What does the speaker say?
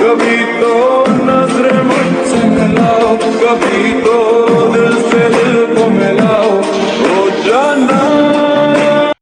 कभी तो नजर मत मिलाओ कभी तो